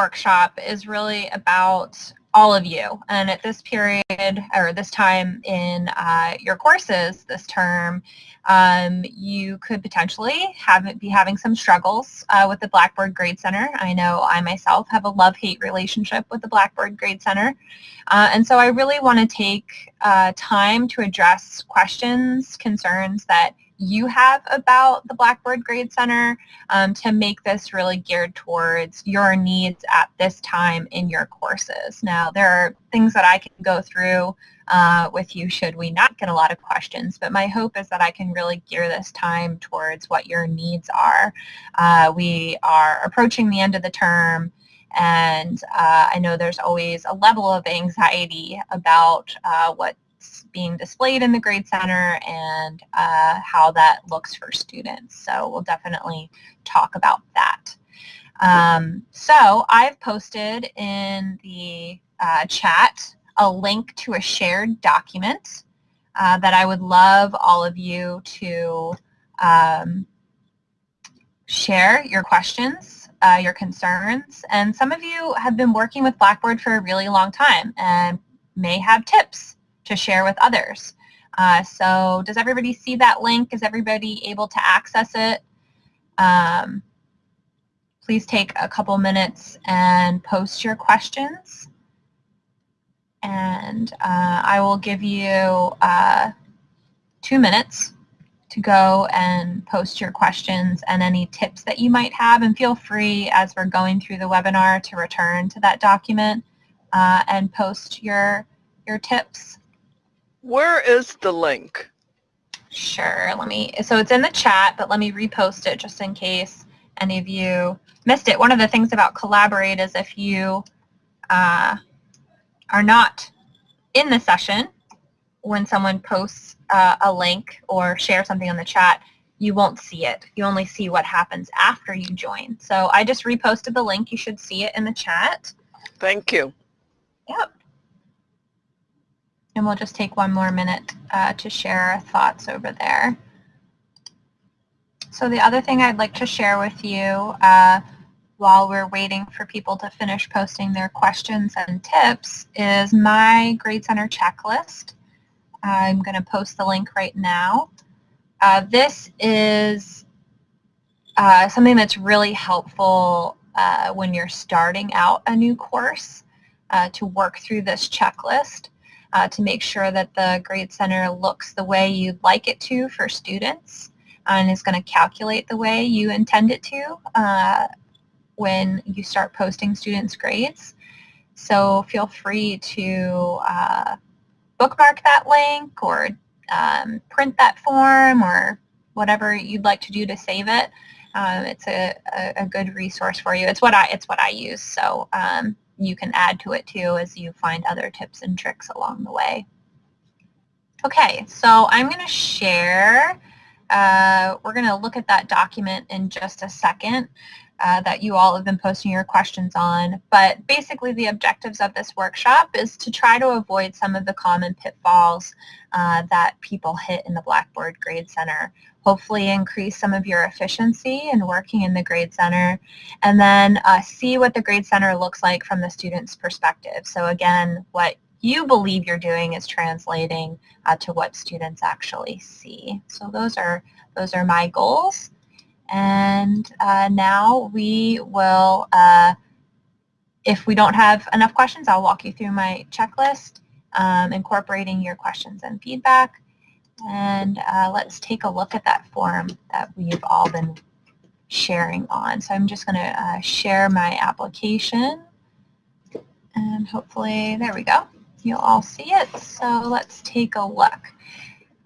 workshop is really about all of you. And at this period, or this time in uh, your courses this term, um, you could potentially have be having some struggles uh, with the Blackboard Grade Center. I know I myself have a love-hate relationship with the Blackboard Grade Center. Uh, and so I really want to take uh, time to address questions, concerns that you have about the Blackboard Grade Center um, to make this really geared towards your needs at this time in your courses. Now, there are things that I can go through uh, with you should we not get a lot of questions, but my hope is that I can really gear this time towards what your needs are. Uh, we are approaching the end of the term and uh, I know there's always a level of anxiety about uh, what being displayed in the Grade Center and uh, how that looks for students. So we'll definitely talk about that. Um, so I've posted in the uh, chat a link to a shared document uh, that I would love all of you to um, share your questions, uh, your concerns, and some of you have been working with Blackboard for a really long time and may have tips to share with others. Uh, so does everybody see that link? Is everybody able to access it? Um, please take a couple minutes and post your questions. And uh, I will give you uh, two minutes to go and post your questions and any tips that you might have. And feel free as we're going through the webinar to return to that document uh, and post your, your tips. Where is the link? Sure, let me, so it's in the chat, but let me repost it just in case any of you missed it. One of the things about Collaborate is if you uh, are not in the session when someone posts uh, a link or share something on the chat, you won't see it. You only see what happens after you join. So I just reposted the link. You should see it in the chat. Thank you. Yep. And we'll just take one more minute uh, to share our thoughts over there. So the other thing I'd like to share with you uh, while we're waiting for people to finish posting their questions and tips is my Grade Center checklist. I'm going to post the link right now. Uh, this is uh, something that's really helpful uh, when you're starting out a new course uh, to work through this checklist uh, to make sure that the Grade Center looks the way you'd like it to for students and is going to calculate the way you intend it to uh, when you start posting students' grades. So feel free to uh, bookmark that link or um, print that form or whatever you'd like to do to save it. Um, it's a, a, a, good resource for you. It's what I it's what I use. So um, you can add to it too as you find other tips and tricks along the way. Okay, so I'm going to share, uh, we're going to look at that document in just a second uh, that you all have been posting your questions on. But basically the objectives of this workshop is to try to avoid some of the common pitfalls uh, that people hit in the Blackboard Grade Center hopefully increase some of your efficiency in working in the Grade Center, and then uh, see what the Grade Center looks like from the student's perspective. So again, what you believe you're doing is translating uh, to what students actually see. So those are, those are my goals. And uh, now we will, uh, if we don't have enough questions, I'll walk you through my checklist, um, incorporating your questions and feedback. And uh, let's take a look at that form that we've all been sharing on. So I'm just going to uh, share my application and hopefully, there we go. You'll all see it. So let's take a look.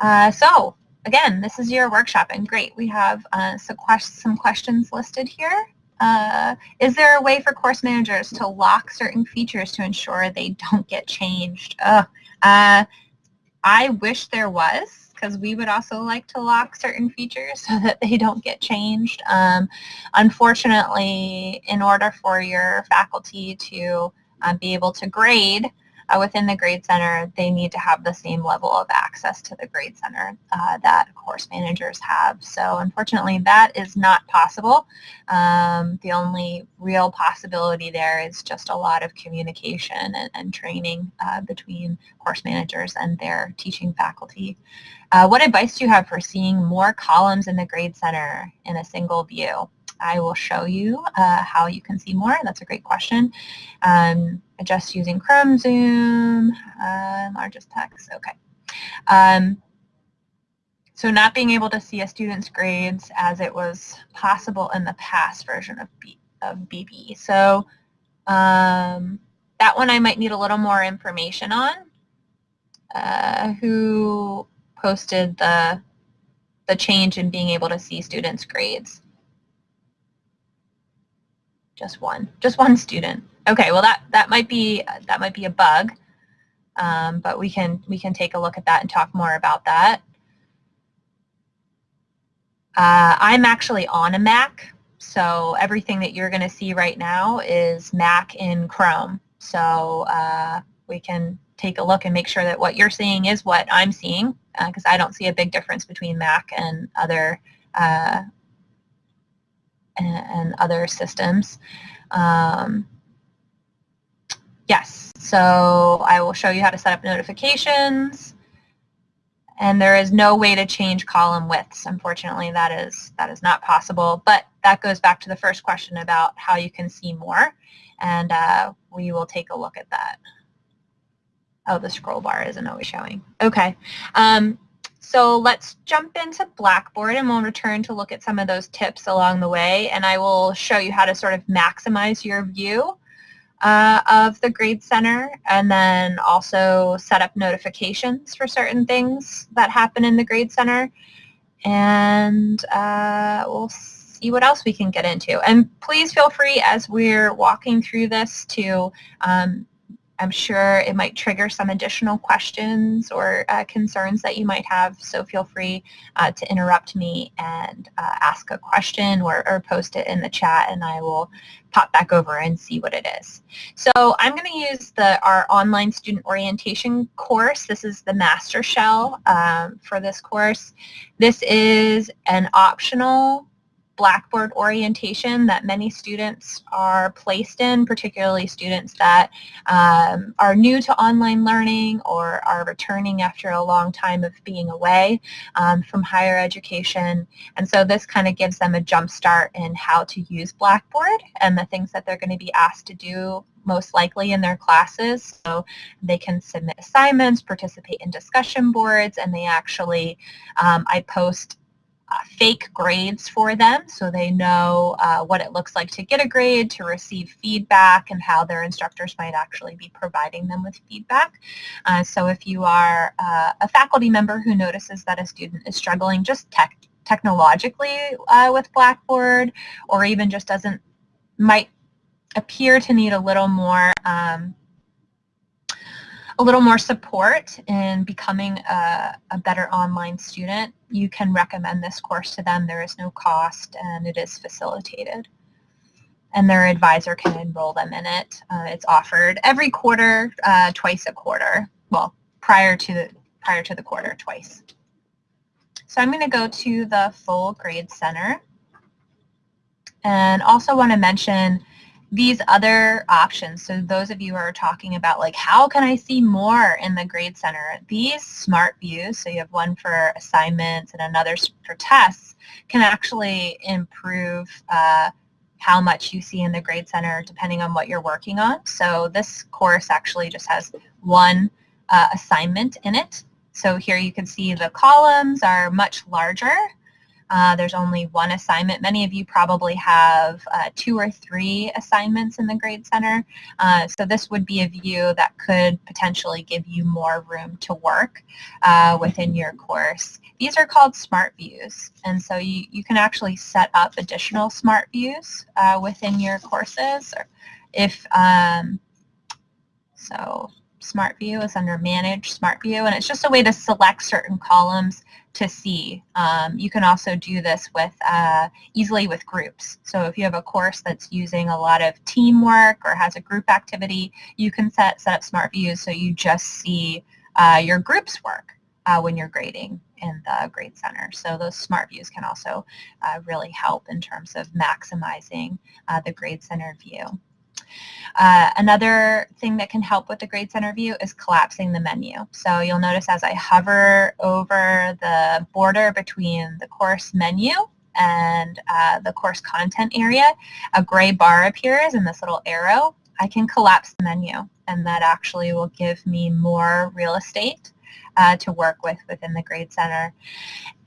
Uh, so again, this is your workshop and great. We have uh, some, quest some questions listed here. Uh, is there a way for course managers to lock certain features to ensure they don't get changed? Uh, I wish there was because we would also like to lock certain features so that they don't get changed. Um, unfortunately, in order for your faculty to uh, be able to grade uh, within the Grade Center, they need to have the same level of access to the Grade Center uh, that course managers have. So unfortunately, that is not possible. Um, the only real possibility there is just a lot of communication and, and training uh, between course managers and their teaching faculty. Uh, what advice do you have for seeing more columns in the Grade Center in a single view? I will show you uh, how you can see more. That's a great question. Um, just using Chrome, Zoom, uh, largest text. Okay. Um, so not being able to see a student's grades as it was possible in the past version of, B, of BB. So um, that one I might need a little more information on. Uh, who posted the the change in being able to see students' grades? Just one, just one student. Okay, well that that might be that might be a bug, um, but we can we can take a look at that and talk more about that. Uh, I'm actually on a Mac, so everything that you're going to see right now is Mac in Chrome. So uh, we can take a look and make sure that what you're seeing is what I'm seeing, because uh, I don't see a big difference between Mac and other uh, and, and other systems. Um, yes, so I will show you how to set up notifications. And there is no way to change column widths. Unfortunately, that is that is not possible. But that goes back to the first question about how you can see more. And uh, we will take a look at that. Oh, the scroll bar isn't always showing. Okay. Um, so let's jump into Blackboard and we'll return to look at some of those tips along the way and I will show you how to sort of maximize your view uh, of the Grade Center and then also set up notifications for certain things that happen in the Grade Center and uh, we'll see what else we can get into. And please feel free as we're walking through this to um, I'm sure it might trigger some additional questions or uh, concerns that you might have, so feel free uh, to interrupt me and uh, ask a question or, or, post it in the chat and I will pop back over and see what it is. So I'm going to use the our online student orientation course. This is the master shell um, for this course. This is an optional Blackboard orientation that many students are placed in, particularly students that um, are new to online learning or are returning after a long time of being away um, from higher education. And so this kind of gives them a jump start in how to use Blackboard and the things that they're going to be asked to do most likely in their classes. So they can submit assignments, participate in discussion boards, and they actually, um, I post uh, fake grades for them so they know uh, what it looks like to get a grade, to receive feedback, and how their instructors might actually be providing them with feedback. Uh, so if you are uh, a faculty member who notices that a student is struggling just tech technologically uh, with Blackboard or even just doesn't, might appear to need a little more um, a little more support in becoming a, a, better online student, you can recommend this course to them. There is no cost and it is facilitated. And their advisor can enroll them in it. Uh, it's offered every quarter, uh, twice a quarter. Well, prior to the prior to the quarter, twice. So I'm going to go to the full grade center. And also want to mention these other options, so those of you who are talking about like how can I see more in the Grade Center, these smart views, so you have one for assignments and another for tests, can actually improve uh, how much you see in the Grade Center depending on what you're working on. So this course actually just has one uh, assignment in it. So here you can see the columns are much larger uh, there's only one assignment. Many of you probably have uh, two or three assignments in the Grade Center. Uh, so this would be a view that could potentially give you more room to work uh, within your course. These are called smart views. And so you, you can actually set up additional smart views uh, within your courses. Or if um, So SmartView is under Manage Smart View, and it's just a way to select certain columns to see. Um, you can also do this with uh, easily with groups. So if you have a course that's using a lot of teamwork or has a group activity, you can set, set up smart views so you just see uh, your group's work uh, when you're grading in the Grade Center. So those smart views can also uh, really help in terms of maximizing uh, the Grade Center view. Uh, another thing that can help with the Grade Center view is collapsing the menu. So you'll notice as I hover over the border between the course menu and uh, the course content area, a gray bar appears and this little arrow. I can collapse the menu and that actually will give me more real estate uh, to work with within the Grade Center.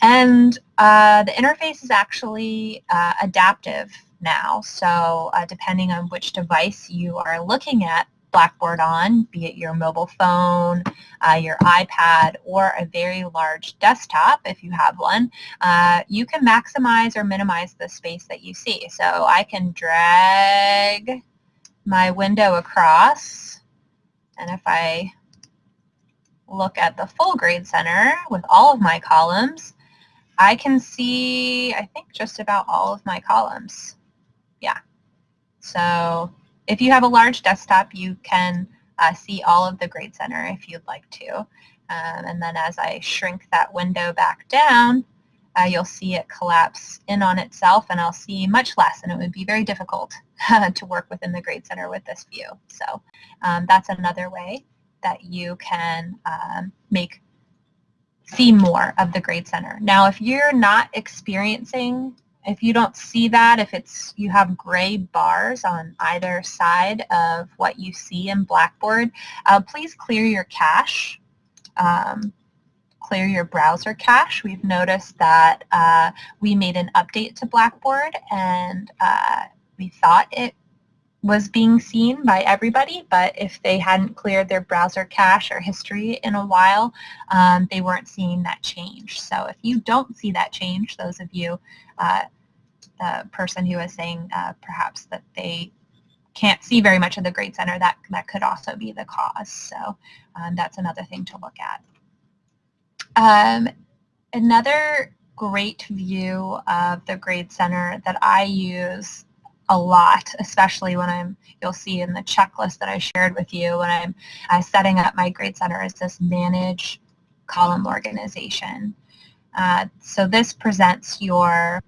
And uh, the interface is actually uh, adaptive now. So uh, depending on which device you are looking at Blackboard on, be it your mobile phone, uh, your iPad, or a very large desktop, if you have one, uh, you can maximize or minimize the space that you see. So I can drag my window across, and if I look at the full grade center with all of my columns, I can see, I think, just about all of my columns. Yeah. So if you have a large desktop, you can uh, see all of the grade center if you'd like to. Um, and then as I shrink that window back down, uh, you'll see it collapse in on itself and I'll see much less and it would be very difficult to work within the grade center with this view. So um, that's another way that you can um, make see more of the grade center. Now, if you're not experiencing, if you don't see that, if it's you have gray bars on either side of what you see in Blackboard, uh, please clear your cache. Um, clear your browser cache. We've noticed that uh, we made an update to Blackboard and uh, we thought it was being seen by everybody, but if they hadn't cleared their browser cache or history in a while, um, they weren't seeing that change. So if you don't see that change, those of you, uh, the person who is saying uh, perhaps that they can't see very much of the Grade Center, that, that could also be the cause. So um, that's another thing to look at. Um, another great view of the Grade Center that I use a lot, especially when I'm, you'll see in the checklist that I shared with you when I'm uh, setting up my Grade Center is this manage column organization. Uh, so this presents your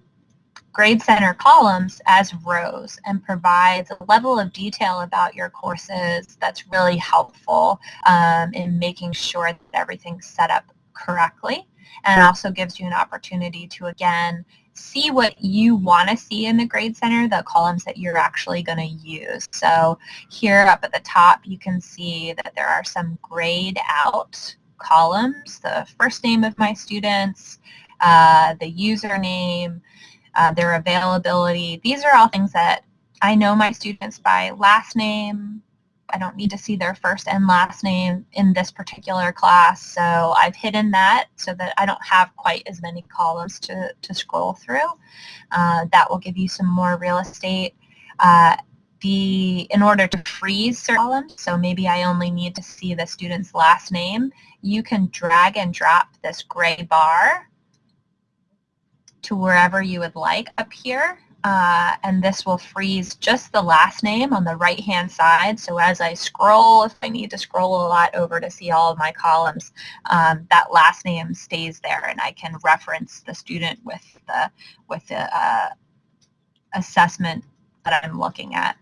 Grade Center columns as rows and provides a level of detail about your courses that's really helpful um, in making sure that everything's set up correctly and also gives you an opportunity to again see what you want to see in the grade center, the columns that you're actually going to use. So here up at the top, you can see that there are some grayed out columns, the first name of my students, uh, the username, uh, their availability. These are all things that I know my students by last name, I don't need to see their first and last name in this particular class. So I've hidden that so that I don't have quite as many columns to, to scroll through. Uh, that will give you some more real estate. Uh, the, in order to freeze certain columns, so maybe I only need to see the student's last name, you can drag and drop this gray bar to wherever you would like up here uh, and this will freeze just the last name on the right hand side. So as I scroll, if I need to scroll a lot over to see all of my columns, um, that last name stays there and I can reference the student with the, with the uh, assessment that I'm looking at.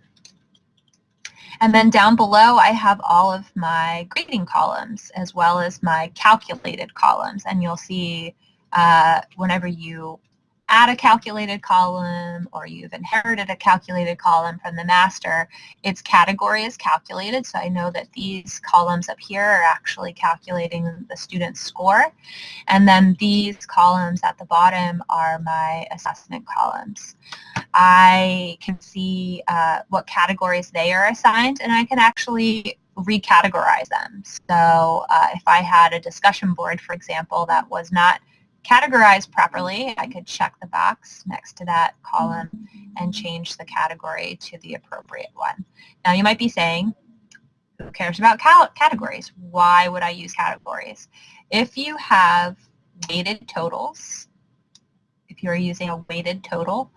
And then down below, I have all of my grading columns as well as my calculated columns. And you'll see uh, whenever you add a calculated column or you've inherited a calculated column from the master, its category is calculated. So I know that these columns up here are actually calculating the student's score. And then these columns at the bottom are my assessment columns. I can see uh, what categories they are assigned and I can actually recategorize them. So uh, if I had a discussion board, for example, that was not categorized properly, I could check the box next to that column and change the category to the appropriate one. Now you might be saying, who cares about categories? Why would I use categories? If you have weighted totals, if you're using a weighted total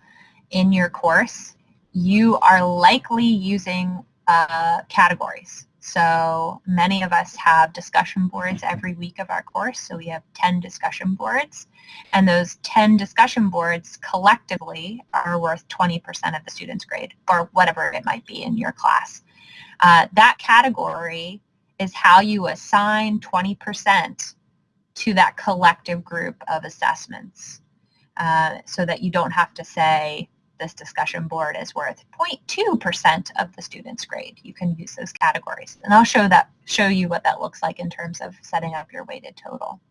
in your course, you are likely using uh, categories. So many of us have discussion boards every week of our course. So we have 10 discussion boards. And those 10 discussion boards collectively are worth 20% of the student's grade or whatever it might be in your class. Uh, that category is how you assign 20% to that collective group of assessments uh, so that you don't have to say this discussion board is worth 0.2% of the student's grade. You can use those categories. And I'll show that show you what that looks like in terms of setting up your weighted total.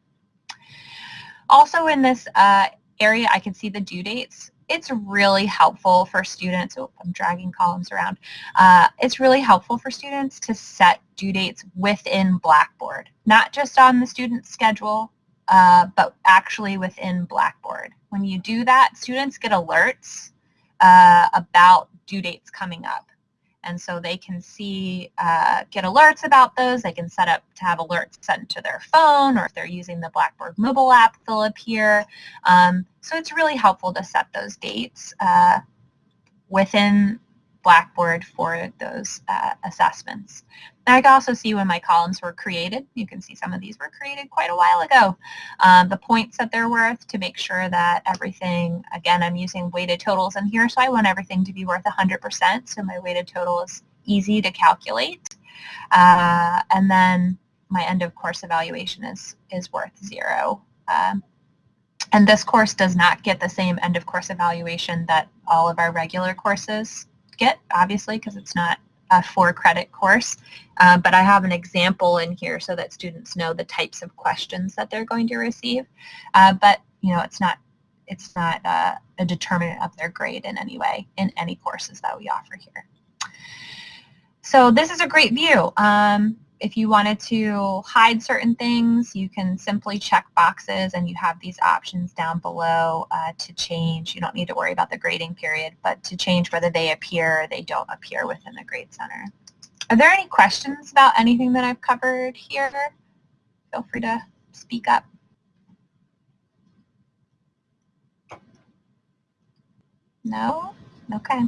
Also in this uh, area, I can see the due dates. It's really helpful for students, oh, I'm dragging columns around. Uh, it's really helpful for students to set due dates within Blackboard, not just on the student schedule, uh, but actually within Blackboard. When you do that, students get alerts uh, about due dates coming up. And so they can see, uh, get alerts about those. They can set up to have alerts sent to their phone, or if they're using the Blackboard mobile app, they'll appear. Um, so it's really helpful to set those dates uh, within Blackboard for those uh, assessments. And I can also see when my columns were created. You can see some of these were created quite a while ago. Um, the points that they're worth to make sure that everything, again, I'm using weighted totals in here, so I want everything to be worth 100%, so my weighted total is easy to calculate. Uh, and then my end of course evaluation is, is worth zero. Um, and this course does not get the same end of course evaluation that all of our regular courses get, obviously, because it's not a four credit course. Uh, but I have an example in here so that students know the types of questions that they're going to receive. Uh, but, you know, it's not it's not uh, a determinant of their grade in any way in any courses that we offer here. So this is a great view. Um, if you wanted to hide certain things, you can simply check boxes and you have these options down below uh, to change. You don't need to worry about the grading period, but to change whether they appear or they don't appear within the Grade Center. Are there any questions about anything that I've covered here? Feel free to speak up. No? Okay.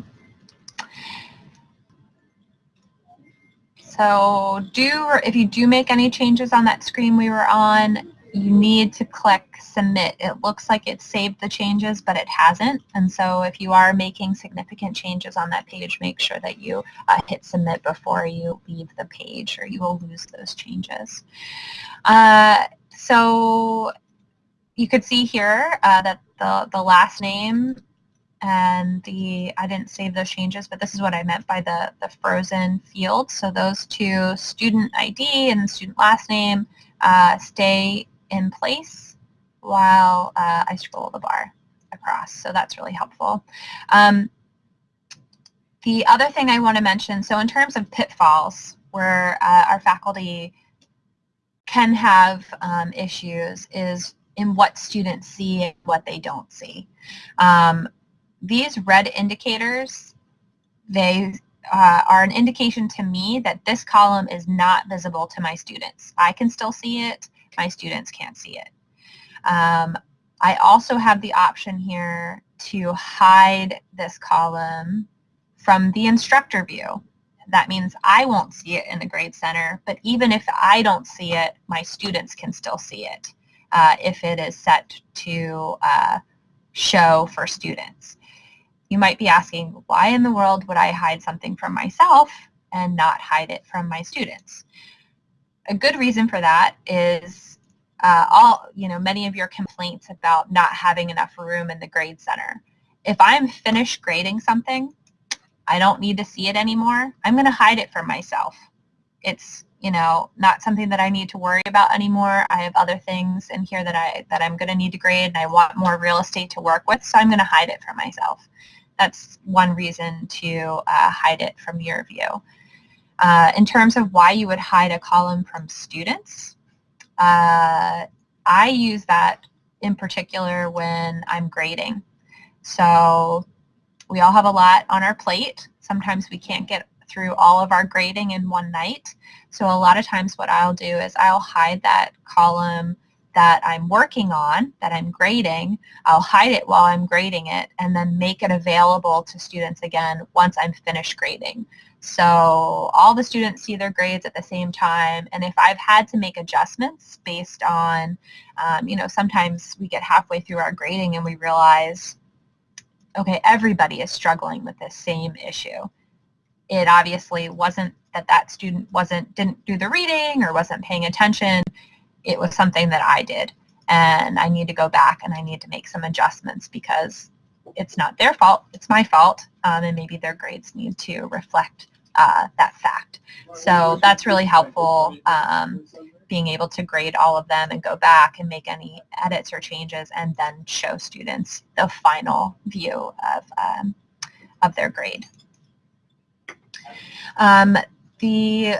So do, if you do make any changes on that screen we were on, you need to click submit. It looks like it saved the changes, but it hasn't. And so if you are making significant changes on that page, make sure that you uh, hit submit before you leave the page or you will lose those changes. Uh, so you could see here uh, that the, the last name and the, I didn't save those changes, but this is what I meant by the, the frozen field. So those two, student ID and student last name, uh, stay in place while uh, I scroll the bar across. So that's really helpful. Um, the other thing I want to mention, so in terms of pitfalls, where uh, our faculty can have um, issues is in what students see and what they don't see. Um, these red indicators, they uh, are an indication to me that this column is not visible to my students. I can still see it, my students can't see it. Um, I also have the option here to hide this column from the instructor view. That means I won't see it in the Grade Center, but even if I don't see it, my students can still see it uh, if it is set to uh, show for students. You might be asking, why in the world would I hide something from myself and not hide it from my students? A good reason for that is uh, all, you know, many of your complaints about not having enough room in the grade center. If I'm finished grading something, I don't need to see it anymore, I'm going to hide it from myself. It's, you know, not something that I need to worry about anymore. I have other things in here that, I, that I'm going to need to grade and I want more real estate to work with, so I'm going to hide it from myself that's one reason to uh, hide it from your view. Uh, in terms of why you would hide a column from students, uh, I use that in particular when I'm grading. So we all have a lot on our plate. Sometimes we can't get through all of our grading in one night. So a lot of times what I'll do is I'll hide that column that I'm working on, that I'm grading, I'll hide it while I'm grading it and then make it available to students again once I'm finished grading. So all the students see their grades at the same time and if I've had to make adjustments based on, um, you know, sometimes we get halfway through our grading and we realize, okay, everybody is struggling with this same issue. It obviously wasn't that that student wasn't didn't do the reading or wasn't paying attention it was something that I did and I need to go back and I need to make some adjustments because it's not their fault, it's my fault, um, and maybe their grades need to reflect uh, that fact. So that's really helpful, um, being able to grade all of them and go back and make any edits or changes and then show students the final view of, um, of their grade. Um, the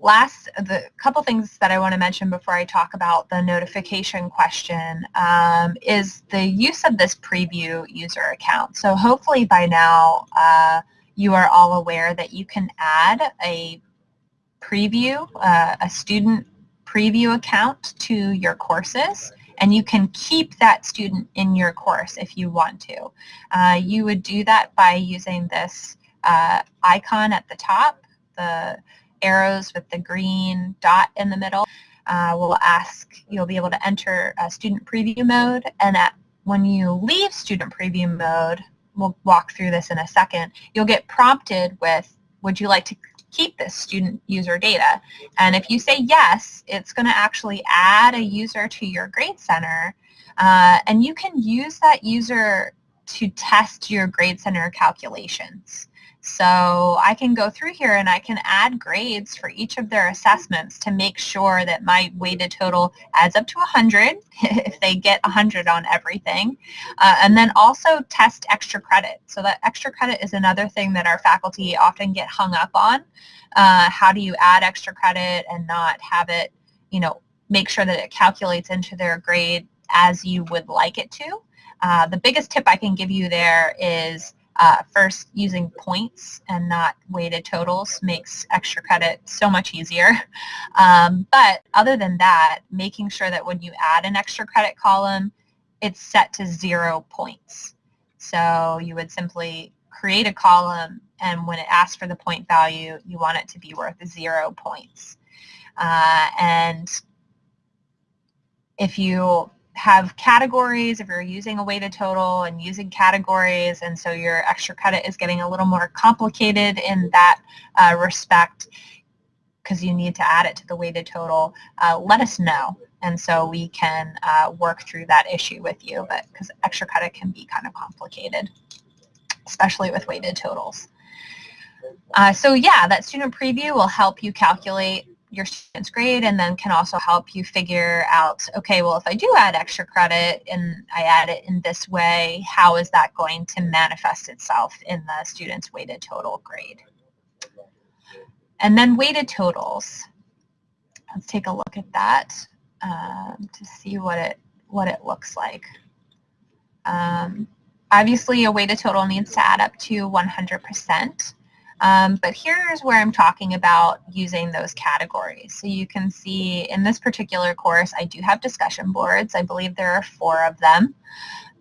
last, the couple things that I want to mention before I talk about the notification question um, is the use of this preview user account. So hopefully by now uh, you are all aware that you can add a preview, uh, a student preview account to your courses and you can keep that student in your course if you want to. Uh, you would do that by using this uh, icon at the top, the arrows with the green dot in the middle uh, will ask, you'll be able to enter a student preview mode and at, when you leave student preview mode, we'll walk through this in a second, you'll get prompted with, would you like to keep this student user data? And if you say yes, it's going to actually add a user to your Grade Center uh, and you can use that user to test your Grade Center calculations. So I can go through here and I can add grades for each of their assessments to make sure that my weighted total adds up to 100 if they get 100 on everything. Uh, and then also test extra credit. So that extra credit is another thing that our faculty often get hung up on. Uh, how do you add extra credit and not have it, you know, make sure that it calculates into their grade as you would like it to. Uh, the biggest tip I can give you there is uh, first, using points and not weighted totals makes extra credit so much easier. Um, but other than that, making sure that when you add an extra credit column, it's set to zero points. So you would simply create a column and when it asks for the point value, you want it to be worth zero points. Uh, and if you have categories if you're using a weighted total and using categories and so your extra credit is getting a little more complicated in that uh, respect because you need to add it to the weighted total, uh, let us know and so we can uh, work through that issue with you but because extra credit can be kind of complicated especially with weighted totals. Uh, so yeah, that student preview will help you calculate your student's grade and then can also help you figure out, okay, well, if I do add extra credit and I add it in this way, how is that going to manifest itself in the student's weighted total grade? And then weighted totals. Let's take a look at that um, to see what it, what it looks like. Um, obviously, a weighted total needs to add up to 100%. Um, but here's where I'm talking about using those categories. So you can see in this particular course, I do have discussion boards. I believe there are four of them,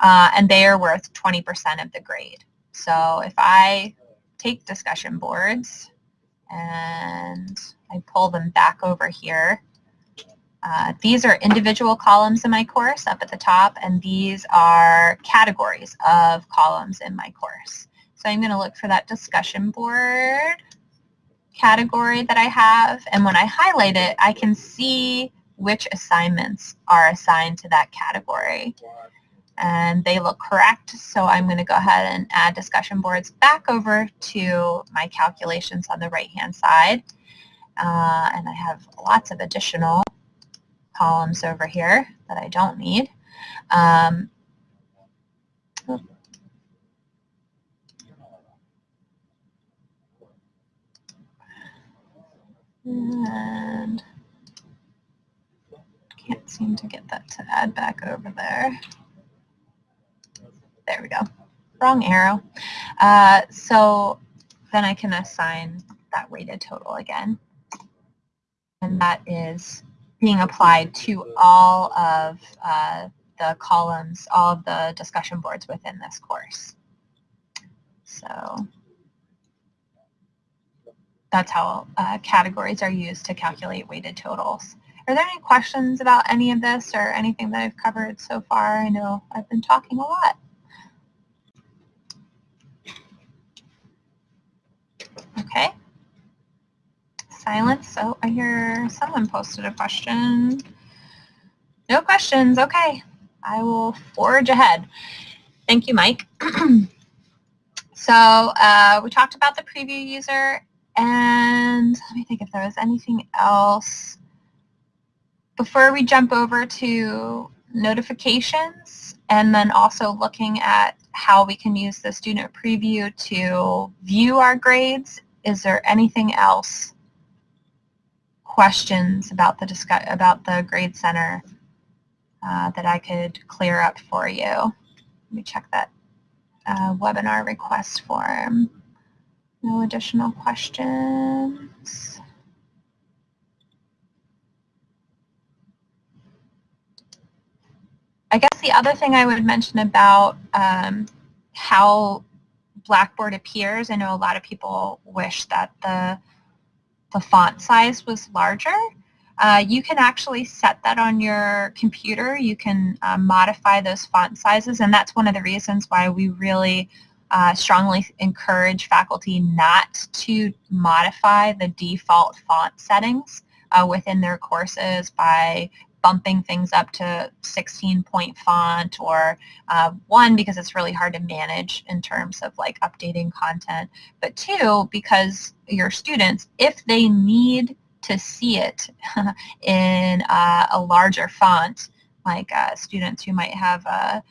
uh, and they are worth 20% of the grade. So if I take discussion boards and I pull them back over here, uh, these are individual columns in my course up at the top, and these are categories of columns in my course. So I'm going to look for that discussion board category that I have. And when I highlight it, I can see which assignments are assigned to that category. And they look correct, so I'm going to go ahead and add discussion boards back over to my calculations on the right-hand side. Uh, and I have lots of additional columns over here that I don't need. Um, And can't seem to get that to add back over there. There we go. Wrong arrow. Uh, so then I can assign that weighted total again. And that is being applied to all of uh, the columns, all of the discussion boards within this course. So that's how uh, categories are used to calculate weighted totals. Are there any questions about any of this or anything that I've covered so far? I know I've been talking a lot. Okay. Silence. Oh, I hear someone posted a question. No questions. Okay. I will forge ahead. Thank you, Mike. so uh, we talked about the preview user and let me think if there was anything else. Before we jump over to notifications and then also looking at how we can use the student preview to view our grades, is there anything else questions about the discuss about the grade center uh, that I could clear up for you. Let me check that uh, webinar request form. No additional questions. I guess the other thing I would mention about um, how Blackboard appears, I know a lot of people wish that the, the font size was larger. Uh, you can actually set that on your computer. You can uh, modify those font sizes, and that's one of the reasons why we really uh, strongly encourage faculty not to modify the default font settings uh, within their courses by bumping things up to 16 point font or uh, one because it's really hard to manage in terms of like updating content but two because your students if they need to see it in uh, a larger font, like uh, students who might have a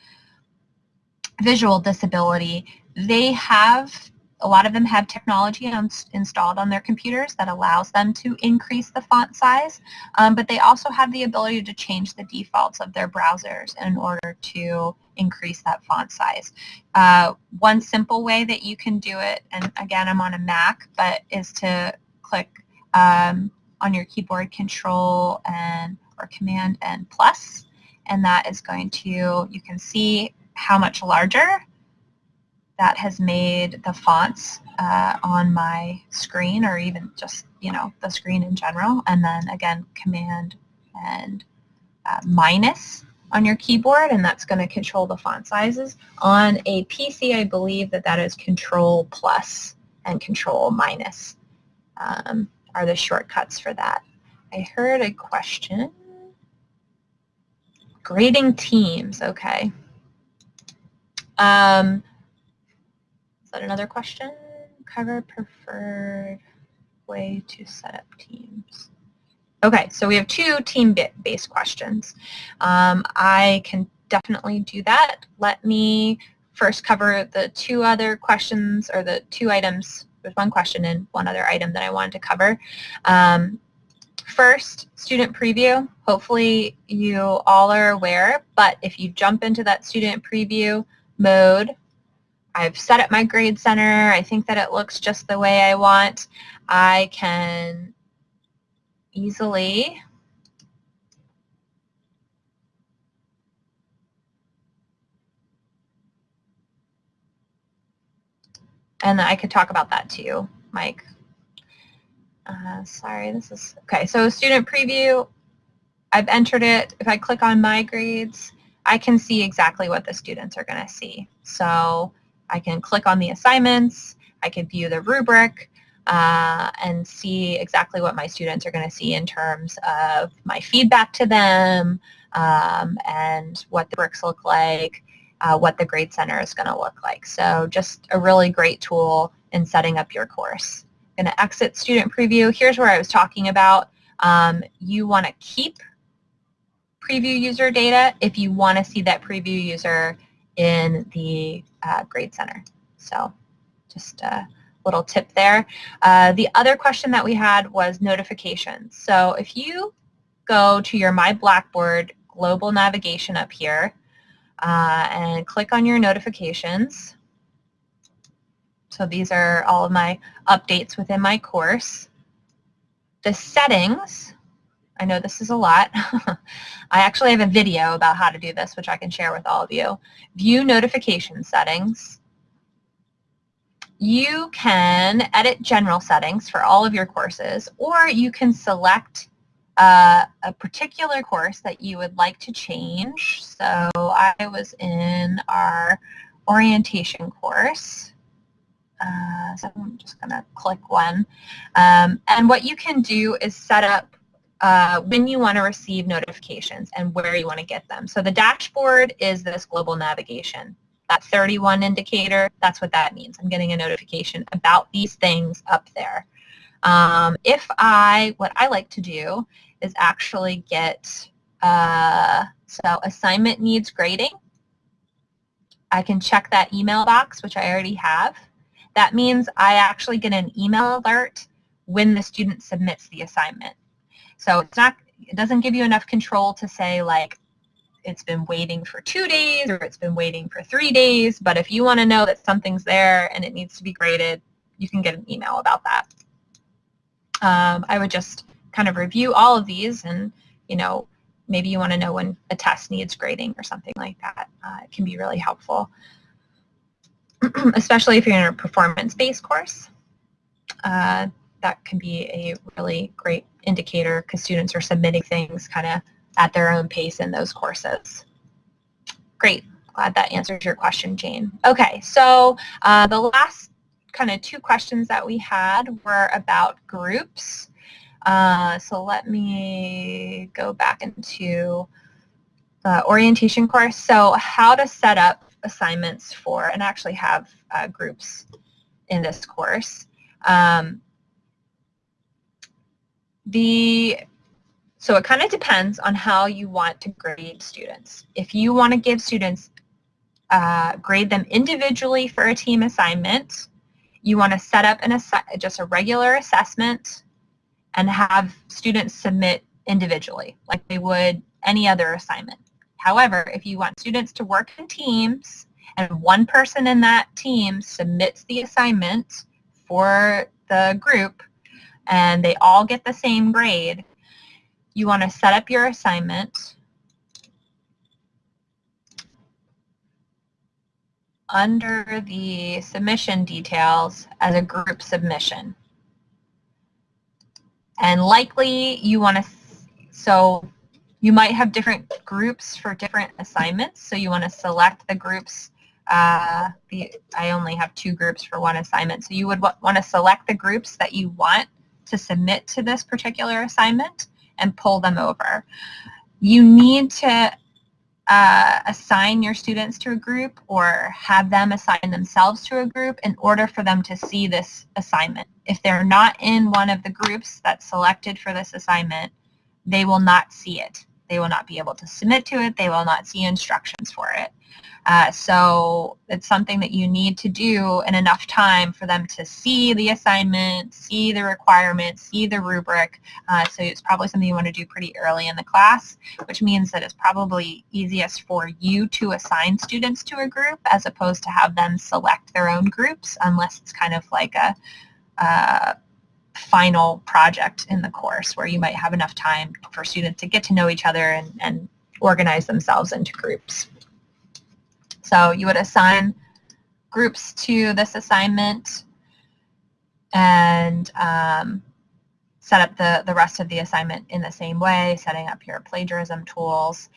visual disability, they have, a lot of them have technology installed on their computers that allows them to increase the font size, um, but they also have the ability to change the defaults of their browsers in order to increase that font size. Uh, one simple way that you can do it, and again, I'm on a Mac, but is to click um, on your keyboard control and or command and plus and that is going to you can see how much larger that has made the fonts uh, on my screen or even just you know the screen in general and then again command and uh, minus on your keyboard and that's going to control the font sizes on a PC I believe that that is control plus and control minus um, are the shortcuts for that. I heard a question. Grading teams, okay. Um, is that another question? Cover preferred way to set up teams. Okay, so we have two team-based questions. Um, I can definitely do that. Let me first cover the two other questions or the two items there's one question and one other item that I wanted to cover. Um, first, student preview. Hopefully you all are aware, but if you jump into that student preview mode, I've set up my grade center. I think that it looks just the way I want. I can easily and I could talk about that too, Mike. Uh, sorry, this is, okay, so student preview, I've entered it. If I click on my grades, I can see exactly what the students are going to see. So I can click on the assignments, I can view the rubric, uh, and see exactly what my students are going to see in terms of my feedback to them um, and what the bricks look like, uh, what the Grade Center is going to look like. So just a really great tool in setting up your course. I'm going to exit Student Preview. Here's where I was talking about. Um, you want to keep preview user data if you want to see that preview user in the uh, Grade Center. So just a little tip there. Uh, the other question that we had was notifications. So if you go to your My Blackboard global navigation up here, uh, and click on your notifications. So these are all of my updates within my course. The settings, I know this is a lot. I actually have a video about how to do this, which I can share with all of you. View notification settings. You can edit general settings for all of your courses, or you can select uh, a particular course that you would like to change. So I was in our orientation course. Uh, so I'm just going to click one. Um, and what you can do is set up uh, when you want to receive notifications and where you want to get them. So the dashboard is this global navigation. That 31 indicator, that's what that means. I'm getting a notification about these things up there. Um, if I, what I like to do is actually get, uh, so assignment needs grading. I can check that email box, which I already have. That means I actually get an email alert when the student submits the assignment. So it's not, it doesn't give you enough control to say like, it's been waiting for two days or it's been waiting for three days. But if you want to know that something's there and it needs to be graded, you can get an email about that. Um, I would just kind of review all of these and, you know, maybe you want to know when a test needs grading or something like that. Uh, it can be really helpful, especially if you're in a performance-based course. Uh, that can be a really great indicator because students are submitting things kind of at their own pace in those courses. Great. Glad that answers your question, Jane. Okay, so uh, the last kind of two questions that we had were about groups. Uh, so let me go back into the orientation course. So how to set up assignments for and actually have uh, groups in this course. Um, the so it kind of depends on how you want to grade students. If you want to give students, uh, grade them individually for a team assignment, you want to set up an just a regular assessment and have students submit individually like they would any other assignment. However, if you want students to work in teams and one person in that team submits the assignment for the group and they all get the same grade, you want to set up your assignment under the submission details as a group submission. And likely you want to, so you might have different groups for different assignments. So you want to select the groups. Uh, the, I only have two groups for one assignment. So you would want to select the groups that you want to submit to this particular assignment and pull them over. You need to uh, assign your students to a group or have them assign themselves to a group in order for them to see this assignment. If they're not in one of the groups that's selected for this assignment, they will not see it. They will not be able to submit to it. They will not see instructions for it. Uh, so it's something that you need to do in enough time for them to see the assignment, see the requirements, see the rubric. Uh, so it's probably something you want to do pretty early in the class, which means that it's probably easiest for you to assign students to a group as opposed to have them select their own groups unless it's kind of like a, a final project in the course where you might have enough time for students to get to know each other and, and organize themselves into groups. So you would assign groups to this assignment and um, set up the, the rest of the assignment in the same way, setting up your plagiarism tools.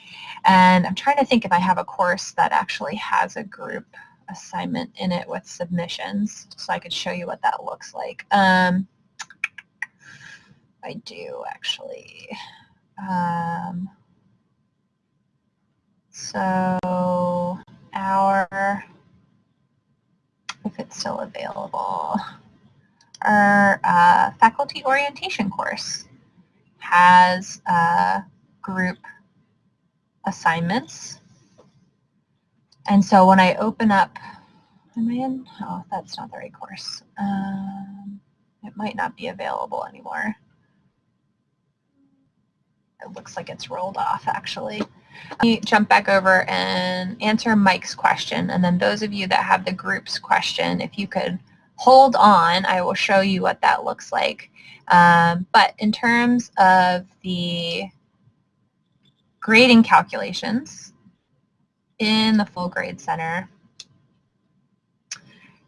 And I'm trying to think if I have a course that actually has a group assignment in it with submissions, so I could show you what that looks like. Um, I do actually. Um, so our, if it's still available, our uh, faculty orientation course has uh, group assignments. And so when I open up, am I in? Oh, that's not the right course. Um, it might not be available anymore. It looks like it's rolled off actually. Let me jump back over and answer Mike's question. And then those of you that have the groups question, if you could hold on. I will show you what that looks like. Um, but in terms of the grading calculations in the full grade center,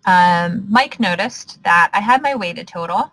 um, Mike noticed that I had my weighted total.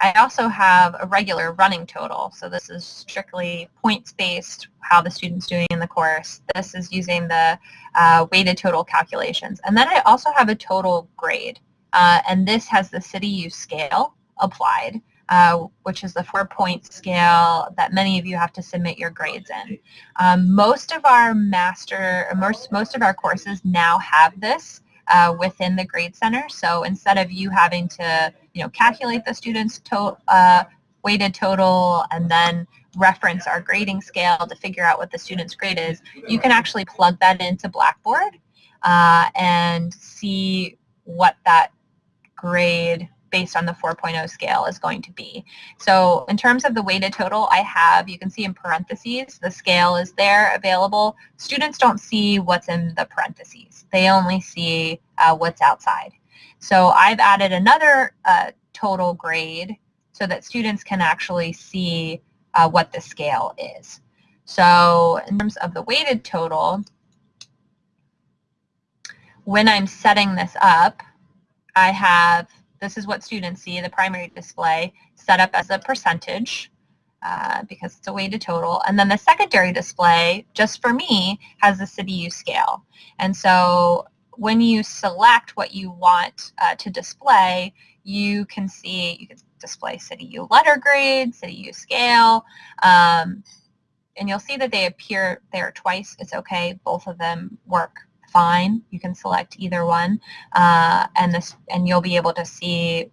I also have a regular running total. So this is strictly points-based, how the student's doing in the course. This is using the uh, weighted total calculations. And then I also have a total grade. Uh, and this has the CityU scale applied, uh, which is the four-point scale that many of you have to submit your grades in. Um, most of our master, most, most of our courses now have this uh, within the Grade Center. So instead of you having to, you know, calculate the student's to uh, weighted total and then reference our grading scale to figure out what the student's grade is, you can actually plug that into Blackboard uh, and see what that grade based on the 4.0 scale is going to be. So in terms of the weighted total, I have, you can see in parentheses, the scale is there available. Students don't see what's in the parentheses. They only see uh, what's outside. So I've added another uh, total grade so that students can actually see uh, what the scale is. So in terms of the weighted total, when I'm setting this up, I have this is what students see, the primary display, set up as a percentage uh, because it's a weighted total. And then the secondary display, just for me, has the CityU scale. And so when you select what you want uh, to display, you can see, you can display CityU letter grade, CityU scale, um, and you'll see that they appear there twice. It's okay. Both of them work fine. You can select either one, uh, and this and you'll be able to see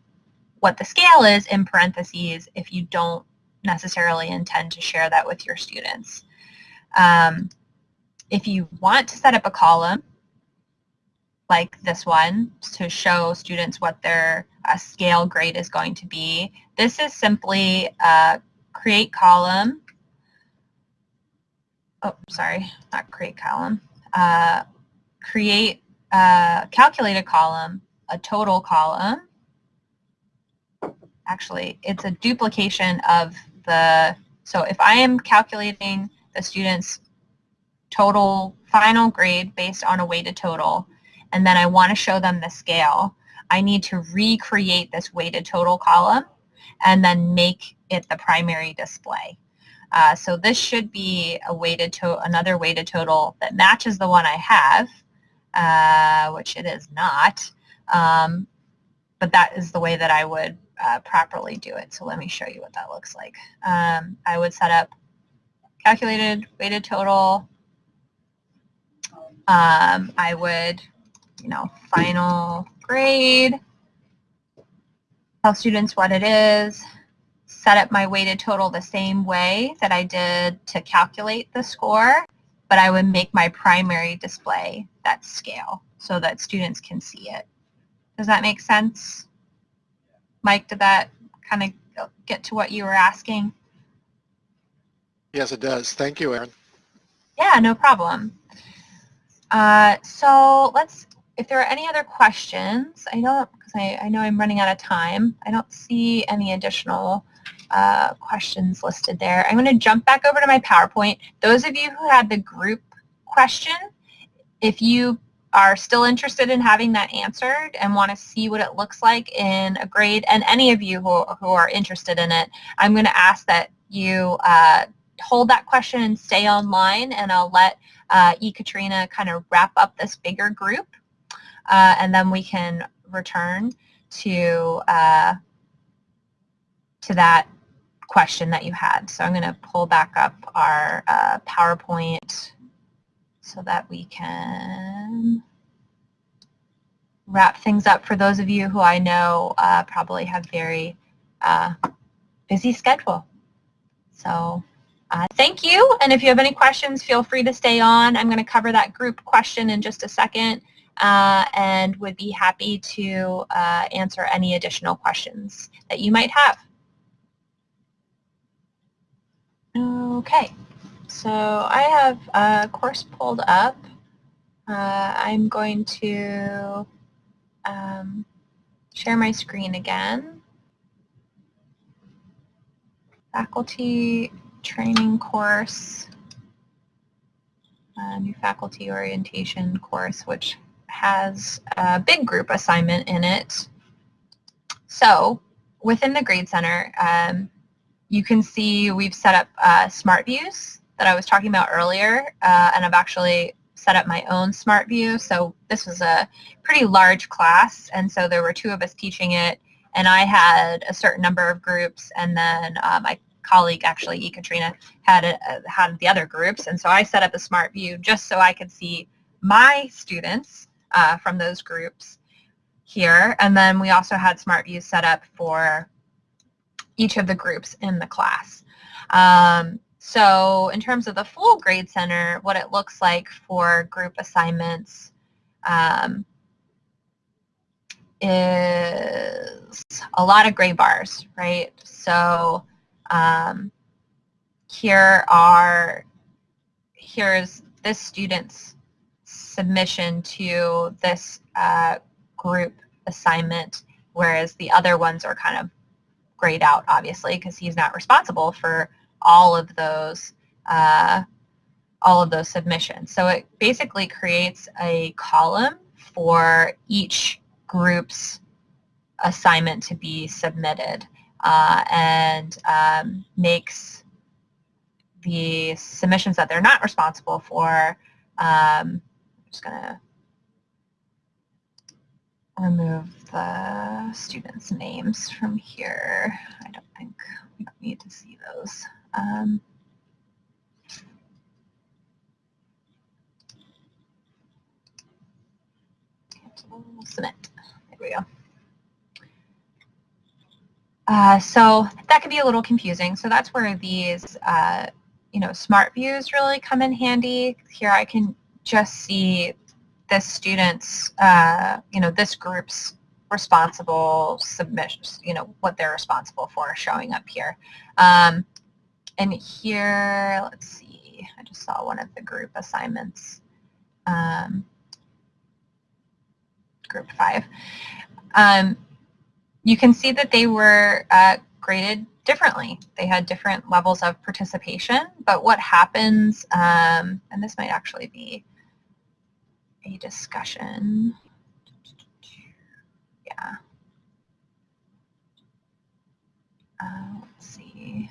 what the scale is in parentheses if you don't necessarily intend to share that with your students. Um, if you want to set up a column like this one to show students what their uh, scale grade is going to be, this is simply a create column. Oh, sorry, not create column. Uh, create a calculated column, a total column. Actually, it's a duplication of the, so if I am calculating the student's total final grade based on a weighted total, and then I want to show them the scale, I need to recreate this weighted total column and then make it the primary display. Uh, so this should be a weighted to another weighted total that matches the one I have, uh, which it is not. Um, but that is the way that I would uh, properly do it. So let me show you what that looks like. Um, I would set up calculated weighted total. Um, I would, you know, final grade, tell students what it is, set up my weighted total the same way that I did to calculate the score, but I would make my primary display that scale so that students can see it. Does that make sense? Mike, did that kind of get to what you were asking? Yes, it does. Thank you, Erin. Yeah, no problem. Uh, so let's, if there are any other questions, I don't, because I, I know I'm running out of time. I don't see any additional uh, questions listed there. I'm going to jump back over to my PowerPoint. Those of you who had the group question, if you are still interested in having that answered and want to see what it looks like in a grade, and any of you who, who are interested in it, I'm going to ask that you uh, hold that question and stay online, and I'll let uh, E. Katrina kind of wrap up this bigger group, uh, and then we can return to uh, to that question that you had. So I'm going to pull back up our uh, PowerPoint so that we can wrap things up for those of you who I know uh, probably have very uh, busy schedule. So uh, thank you. And if you have any questions, feel free to stay on. I'm going to cover that group question in just a second uh, and would be happy to uh, answer any additional questions that you might have. Okay, so I have a course pulled up. Uh, I'm going to um, share my screen again. Faculty training course, uh, new faculty orientation course, which has a big group assignment in it. So within the Grade Center, um, you can see we've set up uh, smart views that I was talking about earlier, uh, and I've actually set up my own smart view. So this was a pretty large class, and so there were two of us teaching it, and I had a certain number of groups, and then uh, my colleague, actually, E. Katrina, had, a, had the other groups, and so I set up a smart view just so I could see my students uh, from those groups here, and then we also had smart views set up for each of the groups in the class. Um, so in terms of the full grade center, what it looks like for group assignments um, is a lot of gray bars, right? So um, here are, here's this student's submission to this uh, group assignment, whereas the other ones are kind of grayed out, obviously, because he's not responsible for all of those uh, all of those submissions. So it basically creates a column for each group's assignment to be submitted uh, and um, makes the submissions that they're not responsible for, um, I'm just going to remove the students' names from here. I don't think we need to see those. Um, submit. There we go. Uh, so that could be a little confusing. So that's where these, uh, you know, smart views really come in handy. Here I can just see this student's, uh, you know, this group's responsible submissions, you know, what they're responsible for showing up here. Um, and here, let's see, I just saw one of the group assignments, um, group five. Um, you can see that they were uh, graded differently. They had different levels of participation, but what happens, um, and this might actually be a discussion. Yeah. Uh, let's see.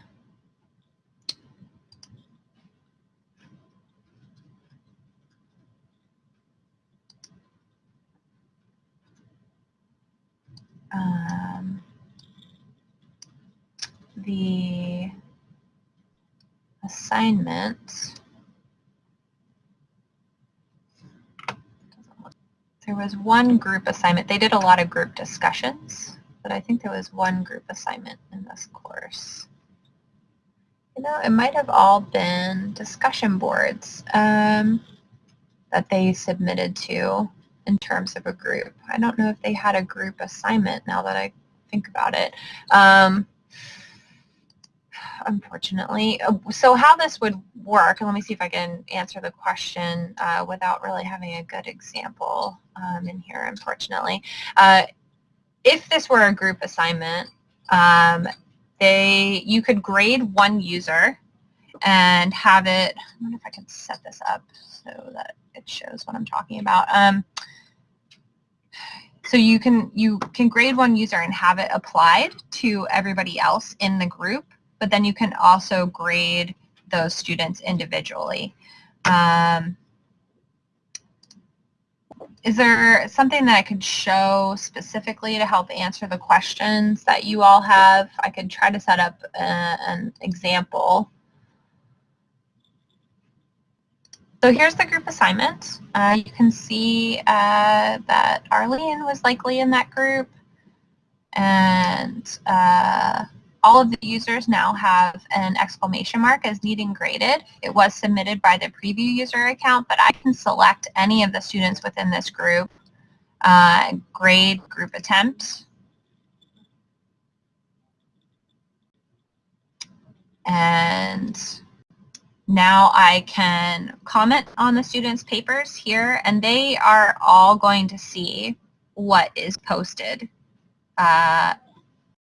Um, the assignment There was one group assignment. They did a lot of group discussions, but I think there was one group assignment in this course. You know, it might have all been discussion boards um, that they submitted to in terms of a group. I don't know if they had a group assignment now that I think about it. Um, unfortunately. Uh, so how this would work, and let me see if I can answer the question uh, without really having a good example um, in here, unfortunately. Uh, if this were a group assignment, um, they you could grade one user and have it, I wonder if I can set this up so that it shows what I'm talking about. Um, so you can you can grade one user and have it applied to everybody else in the group but then you can also grade those students individually. Um, is there something that I could show specifically to help answer the questions that you all have? I could try to set up a, uh, an example. So here's the group assignment. Uh, you can see uh, that Arlene was likely in that group and uh, all of the users now have an exclamation mark as needing graded. It was submitted by the preview user account, but I can select any of the students within this group, uh, grade group attempt, and now I can comment on the students' papers here, and they are all going to see what is posted uh,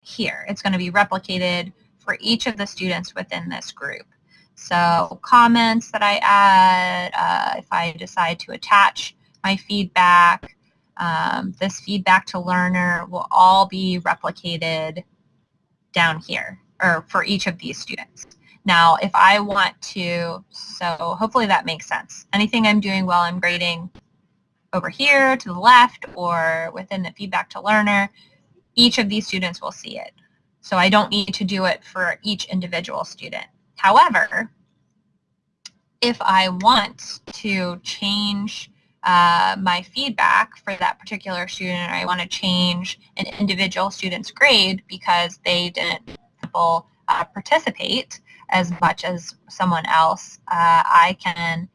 here. It's going to be replicated for each of the students within this group. So comments that I add, uh, if I decide to attach my feedback, um, this feedback to learner will all be replicated down here or for each of these students. Now, if I want to, so hopefully that makes sense. Anything I'm doing while I'm grading over here to the left or within the feedback to learner, each of these students will see it. So I don't need to do it for each individual student. However, if I want to change uh, my feedback for that particular student, or I want to change an individual student's grade because they didn't uh, participate as much as someone else, uh, I can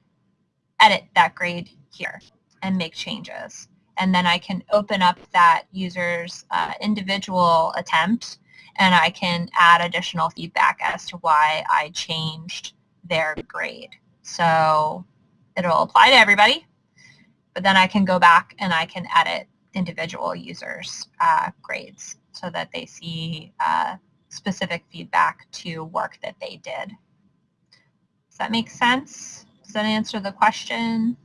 edit that grade here and make changes. And then I can open up that user's uh, individual attempt and I can add additional feedback as to why I changed their grade. So it'll apply to everybody, but then I can go back and I can edit individual users' uh, grades so that they see uh, specific feedback to work that they did. Does that make sense? Does that answer the question?